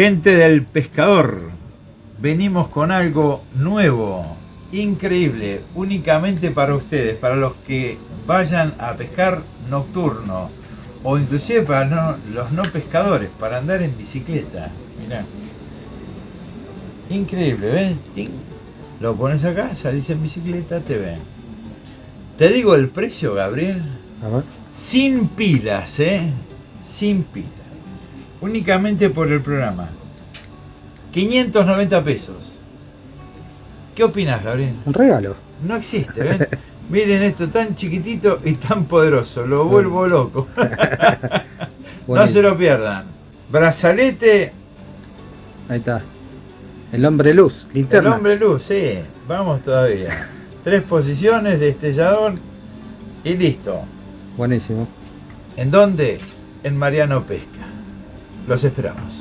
Gente del pescador, venimos con algo nuevo, increíble, únicamente para ustedes, para los que vayan a pescar nocturno o inclusive para no- los no pescadores, para andar en bicicleta. Mirá. Increíble, ¿ves? Ting. Lo pones acá, salís en bicicleta, te ven. Te digo el precio, Gabriel. A ver. Sin pilas, ¿eh? Sin pilas. Únicamente por el programa. 590 pesos. ¿Qué opinas, Gabriel? Un regalo. No existe, ¿ven? Miren esto tan chiquitito y tan poderoso. Lo vuelvo loco. no se lo pierdan. Brazalete, Ahí está. El hombre luz, el linterna. hombre luz, sí. Vamos todavía. Tres posiciones, destellador y listo. Buenísimo. ¿En dónde? En Mariano Pesca. Los esperamos.